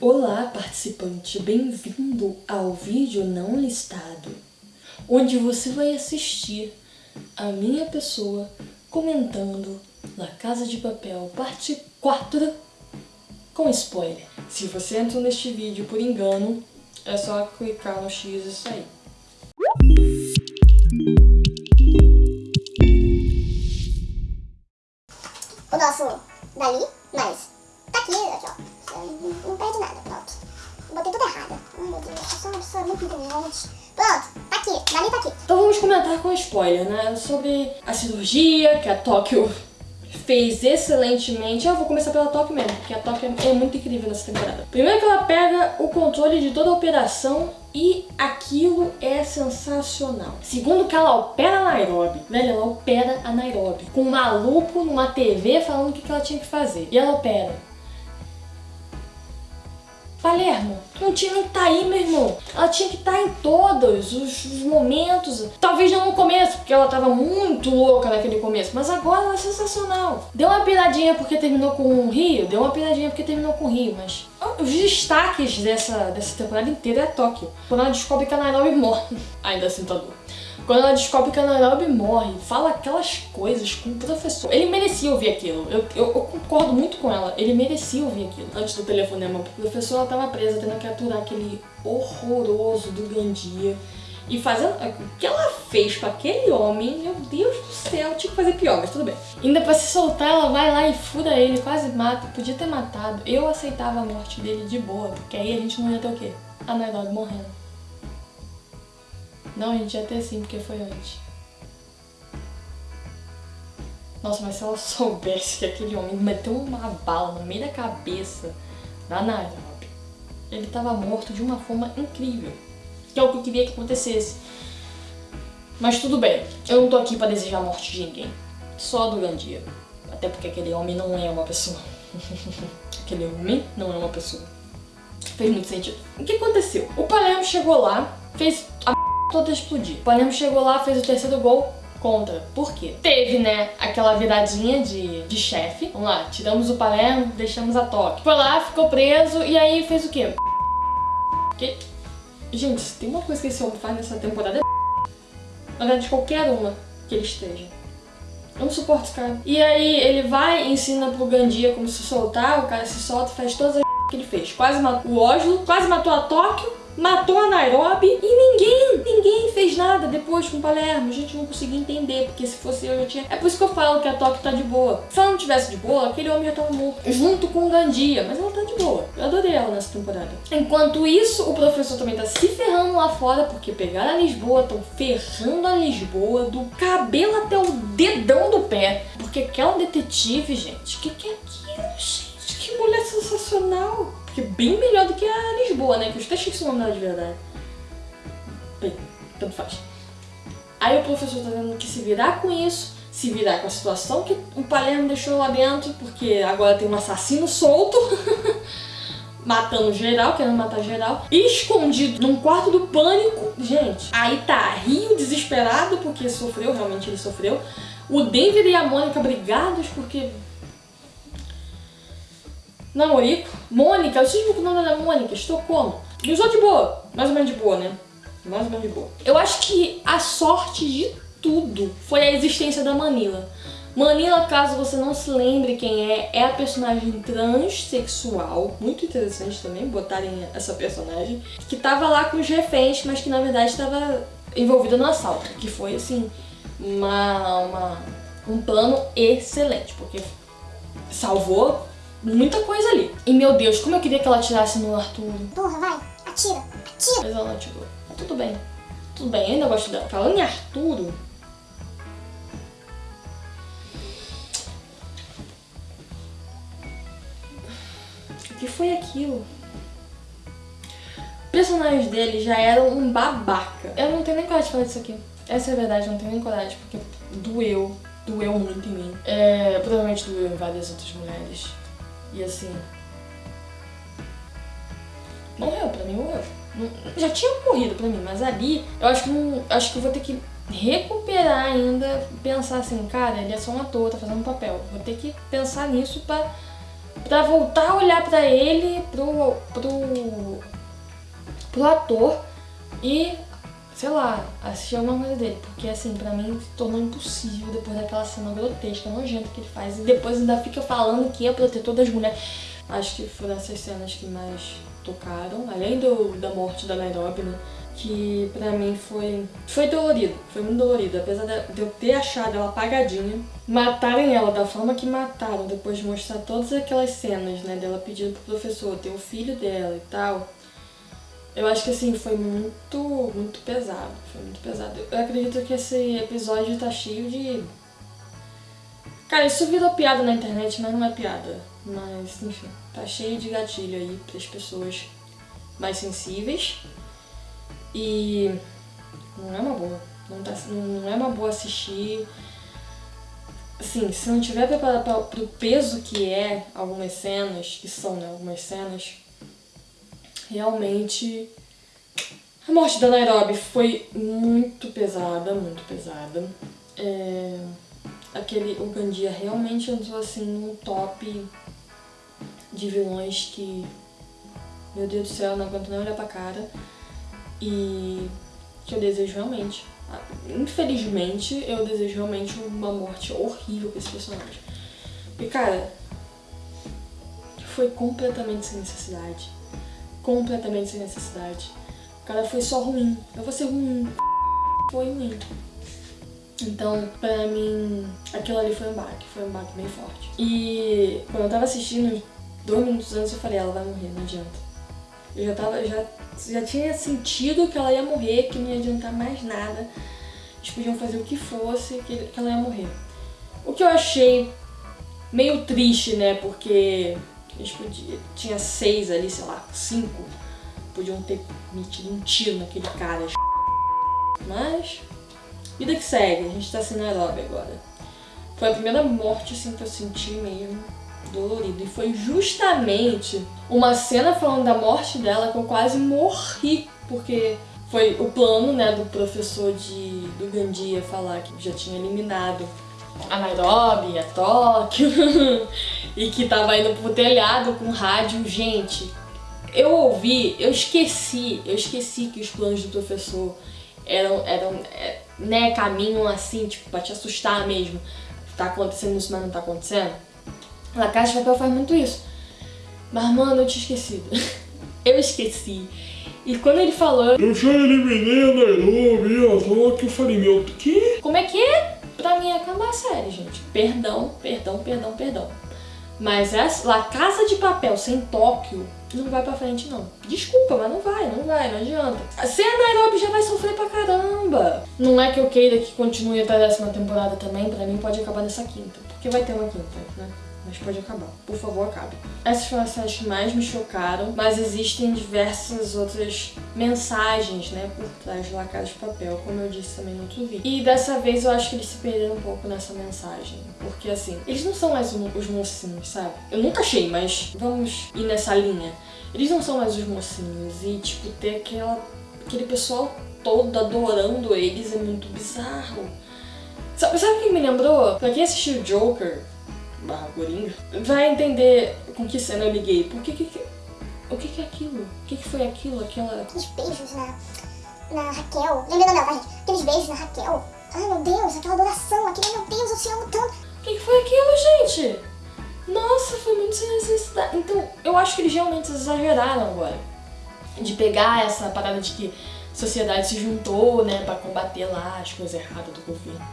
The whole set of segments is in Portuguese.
Olá, participante, bem-vindo ao vídeo não listado, onde você vai assistir a minha pessoa comentando La Casa de Papel, parte 4, com spoiler. Se você entrou neste vídeo por engano, é só clicar no X e sair. o nosso dali, mas tá aqui ó, não, perde nada, pronto. Botei tudo errado. Ai meu Deus, eu sou uma pessoa muito inteligente. Pronto, tá aqui, dali tá aqui. Então vamos comentar com spoiler, né? Sobre a cirurgia que a Tóquio fez excelentemente. Eu vou começar pela Tóquio mesmo, porque a Tóquio é muito incrível nessa temporada. Primeiro que ela pega o controle de toda a operação e aquilo é sensacional. Segundo que ela opera a Nairobi. Velho, ela opera a Nairobi. Com um maluco numa TV falando o que ela tinha que fazer. E ela opera. Palermo, não tinha que tá aí, meu irmão. Ela tinha que estar tá em todos os, os, momentos. Talvez não no começo, porque ela tava muito louca naquele começo. Mas agora ela é sensacional. Deu uma piradinha porque terminou com o Rio. Deu uma piradinha porque terminou com o Rio. Mas os destaques dessa, dessa temporada inteira é Tóquio. Quando ela descobre que a Nairobi morre. Ainda assim tá duro. Quando ela descobre que a Nairobi morre, fala aquelas coisas com o professor. Ele merecia ouvir aquilo. Eu, eu, eu, concordo muito com ela. Ele merecia ouvir aquilo. Antes do telefonema pro professor, ela tava presa, tendo que aturar aquele horroroso do Gandia. E fazendo... O que ela fez com aquele homem, meu Deus do céu, tinha que fazer pior, mas tudo bem. Ainda pra se soltar, ela vai lá e fura ele, quase mata. Podia ter matado. Eu aceitava a morte dele de boa, porque aí a gente não ia ter o quê? A Nairobi morrendo. Não, a gente ter sim, porque foi antes. Nossa, mas se ela soubesse que aquele homem meteu uma bala no meio da cabeça da Nairobi, ele tava morto de uma forma incrível. Que é o que eu queria que acontecesse. Mas tudo bem, eu não tô aqui pra desejar a morte de ninguém. Só do Gandia. Até porque aquele homem não é uma pessoa. aquele homem não é uma pessoa. Fez muito sentido. O que aconteceu? O Palermo chegou lá, fez a toda explodir. O Palermo chegou lá, fez o terceiro gol contra. Por quê? Teve, né, aquela viradinha de, de chefe. Vamos lá, tiramos o Palermo, deixamos a toque. Foi lá, ficou preso e aí fez o quê? Que... Gente, tem uma coisa que esse homem faz nessa temporada é na verdade, qualquer uma que ele esteja. Eu não suporto esse cara. E aí ele vai, ensina pro Gandia como se soltar, o cara se solta, faz todas as que ele fez. Quase matou o Oslo, quase matou a Tóquio, matou a Nairobi e ninguém, ninguém fez nada depois com Palermo. A gente não conseguia entender, porque se fosse eu já tinha... É por isso que eu falo que a Tóquio tá de boa. Se ela não tivesse de boa, aquele homem já tava morto. Junto com o Gandia, mas ela tá de boa. Eu adorei ela nessa temporada. Enquanto isso, o professor também tá se ferrando lá fora, porque pegaram a Lisboa, estão ferrando a Lisboa do cabelo até o dedão do pé. Porque aquela detetive, gente, o que, que é aquilo, gente? Que mulher sensacional! Bem melhor do que a Lisboa, né? Que eu até achei esse nome de verdade. Bem, tanto faz. Aí o professor tá tendo que se virar com isso, se virar com a situação que o Palermo deixou lá dentro, porque agora tem um assassino solto, matando geral, querendo matar geral, escondido num quarto do pânico. Gente, aí tá Rio desesperado, porque sofreu, realmente ele sofreu. O Denver e a Mônica brigados, porque namorico. Mônica, eu sei o nome da Mônica, Estocolmo. E usou de boa, mais ou menos de boa, né? Mais ou menos de boa. Eu acho que a sorte de tudo foi a existência da Manila. Manila, caso você não se lembre quem é, é a personagem transexual, muito interessante também botarem essa personagem, que tava lá com os reféns, mas que na verdade estava envolvida no assalto, que foi assim, uma, uma, um plano excelente, porque salvou muita coisa ali. E meu Deus, como eu queria que ela atirasse no Arthur. Porra, vai, atira, atira. Mas ela não atirou. Mas tudo bem, tudo bem, eu ainda gosto dela. Falando em Arturo... O que foi aquilo? Personagens dele já eram um babaca. Eu não tenho nem coragem de falar disso aqui. Essa é a verdade, eu não tenho nem coragem, porque doeu. Doeu muito em mim. É, provavelmente doeu em várias outras mulheres. E assim... Morreu, pra mim morreu. Já tinha morrido pra mim, mas ali eu acho que não, acho que eu vou ter que recuperar ainda, pensar assim, cara, ele é só um ator, tá fazendo um papel. Vou ter que pensar nisso pra pra voltar a olhar pra ele, pro, pro, pro ator e, sei lá, assistir alguma coisa dele. Porque assim, pra mim se tornou impossível depois daquela cena grotesca, nojenta que ele faz. E depois ainda fica falando que é protetor das mulheres. Acho que foram essas cenas que mais tocaram, além do, da morte da Nairobi, né? Que pra mim foi, foi dolorido, foi muito dolorido. Apesar de eu ter achado ela apagadinha, matarem ela da forma que mataram, depois de mostrar todas aquelas cenas, né? Dela pedindo pro professor ter o filho dela e tal. Eu acho que assim, foi muito, muito pesado. Foi muito pesado. Eu acredito que esse episódio tá cheio de. Cara, isso virou piada na internet, mas não é piada. Mas, enfim, tá cheio de gatilho aí pras pessoas mais sensíveis. E não é uma boa. Não, tá, não é uma boa assistir. Assim, se não tiver preparado pro peso que é algumas cenas, que são né, algumas cenas, realmente a morte da Nairobi foi muito pesada, muito pesada. É, aquele, o Gandia realmente entrou assim num top de vilões que, meu Deus do céu, não aguento nem olhar pra cara. E que eu desejo realmente. Infelizmente, eu desejo realmente uma morte horrível pra esse personagem. E cara, foi completamente sem necessidade. Completamente sem necessidade. Cara foi só ruim. Eu vou ser ruim. Foi ruim. Então, pra mim, aquilo ali foi um baque. Foi um baque bem forte. E quando eu tava assistindo, dois minutos antes eu falei, ela vai morrer, não adianta. Eu já tava, já, já tinha sentido que ela ia morrer, que não ia adiantar mais nada. Eles podiam fazer o que fosse, que, que ela ia morrer. O que eu achei meio triste, né? Porque eles podiam, tinha seis ali, sei lá, cinco. Podiam ter metido um tiro naquele cara. Mas, vida que segue, a gente tá sem Nairobi agora. Foi a primeira morte assim que eu senti mesmo dolorido. E foi justamente uma cena falando da morte dela que eu quase morri, porque foi o plano, né, do professor de, do Gandia falar que já tinha eliminado a Nairobi, a Tóquio, e que tava indo pro telhado com rádio. Gente, eu ouvi, eu esqueci, eu esqueci que os planos do professor eram, eram é, né, caminho assim, tipo, pra te assustar mesmo. Tá acontecendo isso, mas não tá acontecendo. La Casa de Papel faz muito isso. Mas, mano, eu tinha esquecido. eu esqueci. E quando ele falou... Eu já eliminei a Nairobi, a Tóquio, eu falei, meu, que? Como é que é? É acabar a série, gente. Perdão, perdão, perdão, perdão. Mas essa, La Casa de Papel sem Tóquio não vai pra frente, não. Desculpa, mas não vai, não vai, não adianta. A Nairobi já vai sofrer pra caramba. Não é que eu queira que continue até a décima temporada também, pra mim pode acabar nessa quinta. Porque vai ter uma quinta, né? Mas pode acabar. Por favor, acabe. Essas foram as cenas que mais me chocaram, mas existem diversas outras mensagens, né, por trás de La Casa de Papel, como eu disse também no outro vídeo. E dessa vez eu acho que eles se perderam um pouco nessa mensagem, porque assim, eles não são mais os mocinhos, sabe? Eu nunca achei, mas vamos ir nessa linha. Eles não são mais os mocinhos e, tipo, ter aquela, aquele pessoal todo adorando eles é muito bizarro. Sabe, sabe o que me lembrou? Pra quem assistiu Joker, barra Coringa, vai entender com que cena eu liguei. Por que que... O que que é aquilo? O que que foi aquilo? Aquela... Aqueles beijos na, na Raquel. Lembrando dela, tá, gente? Aqueles beijos na Raquel. Ai, meu Deus, aquela adoração. Aquele, meu Deus, eu te amo tanto. O que que foi aquilo, gente? Nossa, foi muito sem necessidade. Então, eu acho que eles realmente exageraram agora. De pegar essa parada de que a sociedade se juntou, né, pra combater lá as coisas erradas do governo,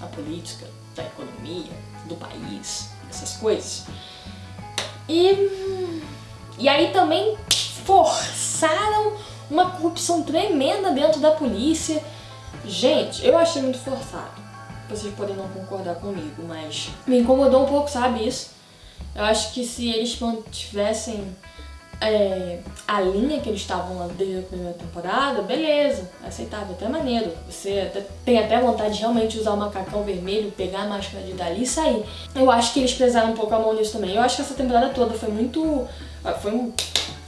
da política, da economia, do país, essas coisas. E, e aí também forçaram uma corrupção tremenda dentro da polícia. Gente, eu achei muito forçado. Vocês podem não concordar comigo, mas me incomodou um pouco, sabe, isso? Eu acho que se eles mantivessem é, a linha que eles estavam lá desde a primeira temporada, beleza, aceitável, até maneiro. Você tem até vontade de realmente usar o macacão vermelho, pegar a máscara de dali e sair. Eu acho que eles pesaram um pouco a mão nisso também. Eu acho que essa temporada toda foi muito... Ah, foi um,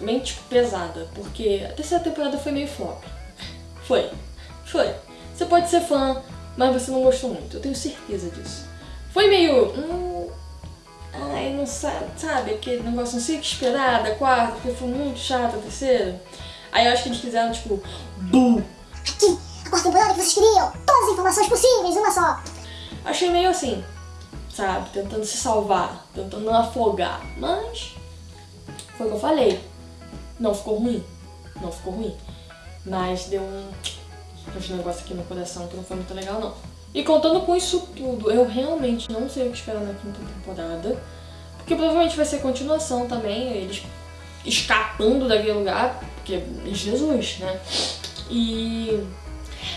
meio, tipo, pesada, porque a terceira temporada foi meio flop. Foi. Foi. Você pode ser fã, mas você não gostou muito. Eu tenho certeza disso. Foi meio... Hum, Ai, não sabe, sabe, aquele negócio, não sei o que esperar da quarta, porque foi muito chato a terceira. Aí eu acho que eles fizeram, tipo, bu. Aqui, a quarta temporada que vocês queriam. Todas as informações possíveis, uma só. Achei meio assim, sabe, tentando se salvar, tentando não afogar. Mas, foi o que eu falei. Não ficou ruim. Não ficou ruim. Mas deu um, um negócio aqui no coração que não foi muito legal, não. E contando com isso tudo, eu realmente não sei o que esperar na quinta temporada. Porque provavelmente vai ser continuação também, eles escapando daquele lugar, porque Jesus, né? E.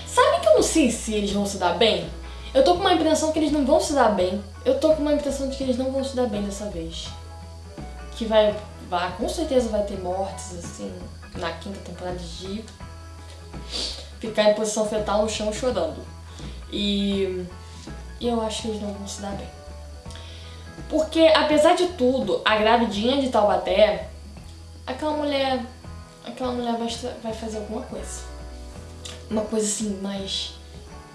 Sabe que eu não sei se eles vão se dar bem? Eu tô com uma impressão que eles não vão se dar bem. Eu tô com uma impressão de que eles não vão se dar bem dessa vez. Que vai. vai com certeza vai ter mortes, assim, na quinta temporada de ficar em posição fetal no chão chorando. E eu acho que eles não vão se dar bem. Porque, apesar de tudo, a gravidinha de Taubaté, aquela mulher. Aquela mulher vai, vai fazer alguma coisa. Uma coisa assim, mais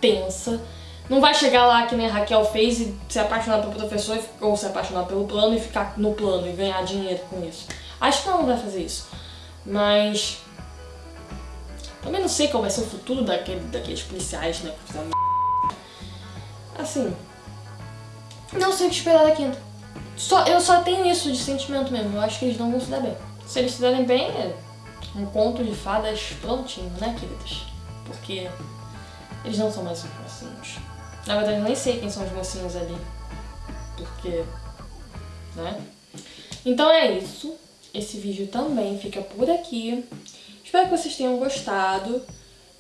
tensa. Não vai chegar lá que nem a Raquel fez e se apaixonar pelo professor ou se apaixonar pelo plano e ficar no plano e ganhar dinheiro com isso. Acho que ela não vai fazer isso. Mas. Também não sei qual vai ser o futuro daquele, daqueles policiais, né? Assim. Não sei o que esperar da quinta. Só, eu só tenho isso de sentimento mesmo. Eu acho que eles não vão se dar bem. Se eles se darem bem, é um conto de fadas prontinho, né, queridas? Porque eles não são mais os mocinhos. Na verdade, eu nem sei quem são os mocinhos ali. Porque. Né? Então é isso. Esse vídeo também fica por aqui. Espero que vocês tenham gostado.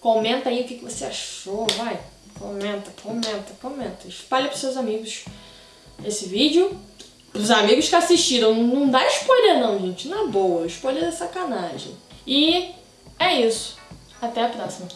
Comenta aí o que você achou, vai. Comenta, comenta, comenta. Espalha pros seus amigos esse vídeo. Pros amigos que assistiram. Não dá spoiler não, gente. Na boa. Spoiler é sacanagem. E é isso. Até a próxima.